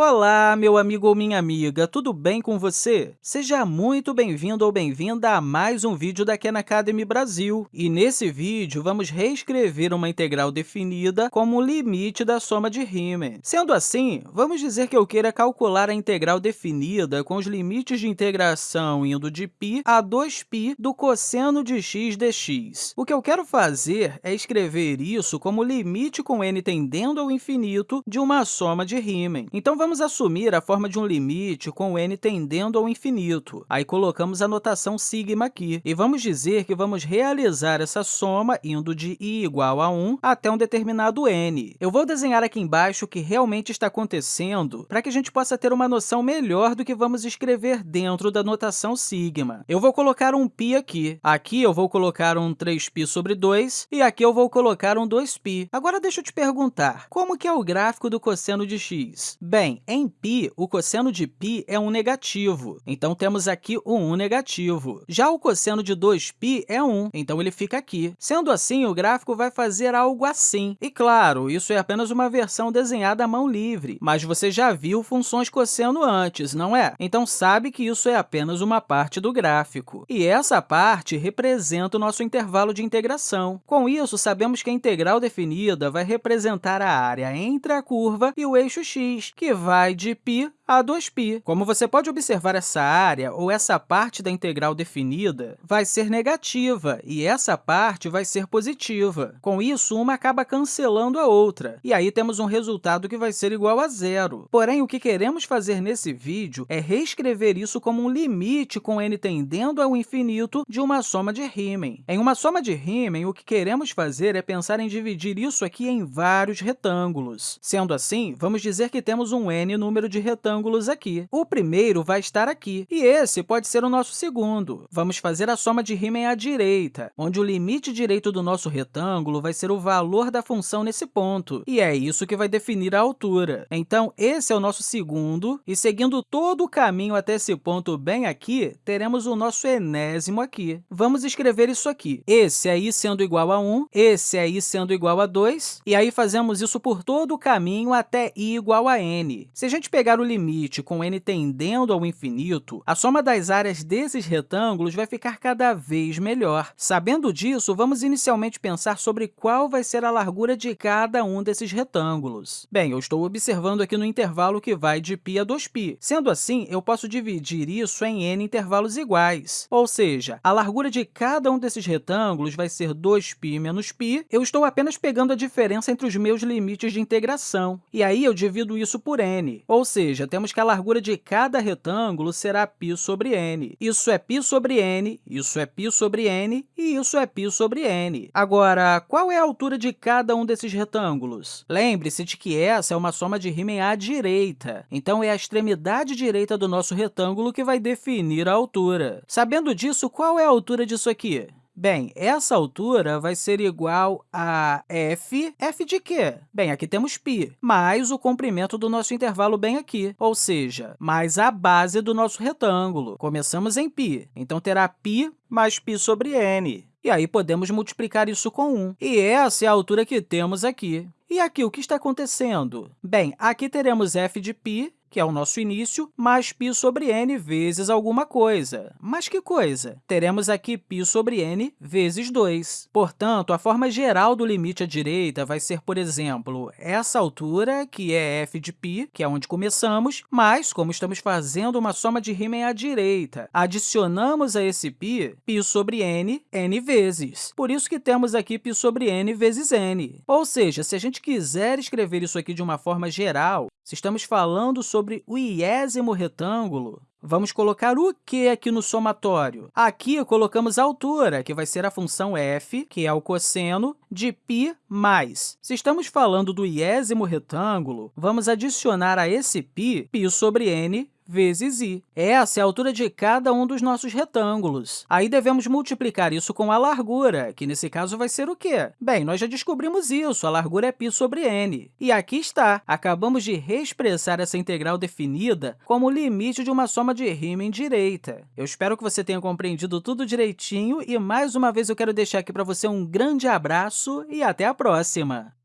Olá, meu amigo ou minha amiga, tudo bem com você? Seja muito bem-vindo ou bem-vinda a mais um vídeo da Khan Academy Brasil. E nesse vídeo, vamos reescrever uma integral definida como limite da soma de Riemann. Sendo assim, vamos dizer que eu queira calcular a integral definida com os limites de integração indo de π a 2π do cosseno de x dx. O que eu quero fazer é escrever isso como limite com n tendendo ao infinito de uma soma de Riemann. Então, vamos Vamos assumir a forma de um limite com n tendendo ao infinito. Aí colocamos a notação sigma aqui. E vamos dizer que vamos realizar essa soma indo de i igual a 1 até um determinado n. Eu vou desenhar aqui embaixo o que realmente está acontecendo para que a gente possa ter uma noção melhor do que vamos escrever dentro da notação sigma. Eu vou colocar um π aqui. Aqui eu vou colocar um 3π sobre 2 e aqui eu vou colocar um 2π. Agora, deixa eu te perguntar, como que é o gráfico do cosseno de x? Bem, em π, o cosseno de π é um negativo, então temos aqui o 1 negativo. Já o cosseno de 2π é 1, então ele fica aqui. Sendo assim, o gráfico vai fazer algo assim. E, claro, isso é apenas uma versão desenhada à mão livre, mas você já viu funções cosseno antes, não é? Então, sabe que isso é apenas uma parte do gráfico. E essa parte representa o nosso intervalo de integração. Com isso, sabemos que a integral definida vai representar a área entre a curva e o eixo x, que vai de π a 2π. Como você pode observar, essa área, ou essa parte da integral definida, vai ser negativa, e essa parte vai ser positiva. Com isso, uma acaba cancelando a outra, e aí temos um resultado que vai ser igual a zero. Porém, o que queremos fazer nesse vídeo é reescrever isso como um limite com n tendendo ao infinito de uma soma de Riemann. Em uma soma de Riemann, o que queremos fazer é pensar em dividir isso aqui em vários retângulos. Sendo assim, vamos dizer que temos um n número de retângulos retângulos aqui. O primeiro vai estar aqui, e esse pode ser o nosso segundo. Vamos fazer a soma de Riemann à direita, onde o limite direito do nosso retângulo vai ser o valor da função nesse ponto, e é isso que vai definir a altura. Então, esse é o nosso segundo, e seguindo todo o caminho até esse ponto bem aqui, teremos o nosso enésimo aqui. Vamos escrever isso aqui. Esse aí sendo igual a 1, esse aí sendo igual a 2, e aí fazemos isso por todo o caminho até i igual a n. Se a gente pegar o limite limite com n tendendo ao infinito, a soma das áreas desses retângulos vai ficar cada vez melhor. Sabendo disso, vamos inicialmente pensar sobre qual vai ser a largura de cada um desses retângulos. Bem, eu estou observando aqui no intervalo que vai de π a 2π. Sendo assim, eu posso dividir isso em n intervalos iguais, ou seja, a largura de cada um desses retângulos vai ser 2π menos π. Eu estou apenas pegando a diferença entre os meus limites de integração, e aí eu divido isso por n, ou seja, temos que a largura de cada retângulo será π sobre n. Isso é π sobre n, isso é π sobre n e isso é π sobre n. Agora, qual é a altura de cada um desses retângulos? Lembre-se de que essa é uma soma de Riemann à direita, então é a extremidade direita do nosso retângulo que vai definir a altura. Sabendo disso, qual é a altura disso aqui? Bem, essa altura vai ser igual a f. f de quê? Bem, aqui temos π, mais o comprimento do nosso intervalo bem aqui, ou seja, mais a base do nosso retângulo. Começamos em π, então terá π mais π sobre n. E aí podemos multiplicar isso com 1. E essa é a altura que temos aqui. E aqui, o que está acontecendo? Bem, aqui teremos f de π, que é o nosso início, mais π sobre n vezes alguma coisa. Mas que coisa? Teremos aqui π sobre n vezes 2. Portanto, a forma geral do limite à direita vai ser, por exemplo, essa altura, que é f de π, que é onde começamos, mas, como estamos fazendo uma soma de Riemann à direita, adicionamos a esse π, π sobre n, n vezes. Por isso que temos aqui π sobre n vezes n. Ou seja, se a gente quiser escrever isso aqui de uma forma geral, se estamos falando sobre o iésimo retângulo, vamos colocar o que aqui no somatório? Aqui colocamos a altura, que vai ser a função f, que é o cosseno, de π mais. Se estamos falando do iésimo retângulo, vamos adicionar a esse π, π sobre n vezes i. Essa é a altura de cada um dos nossos retângulos. Aí devemos multiplicar isso com a largura, que nesse caso vai ser o quê? Bem, nós já descobrimos isso, a largura é π sobre n. E aqui está, acabamos de reexpressar essa integral definida como o limite de uma soma de Riemann direita. Eu espero que você tenha compreendido tudo direitinho e, mais uma vez, eu quero deixar aqui para você um grande abraço e até a próxima!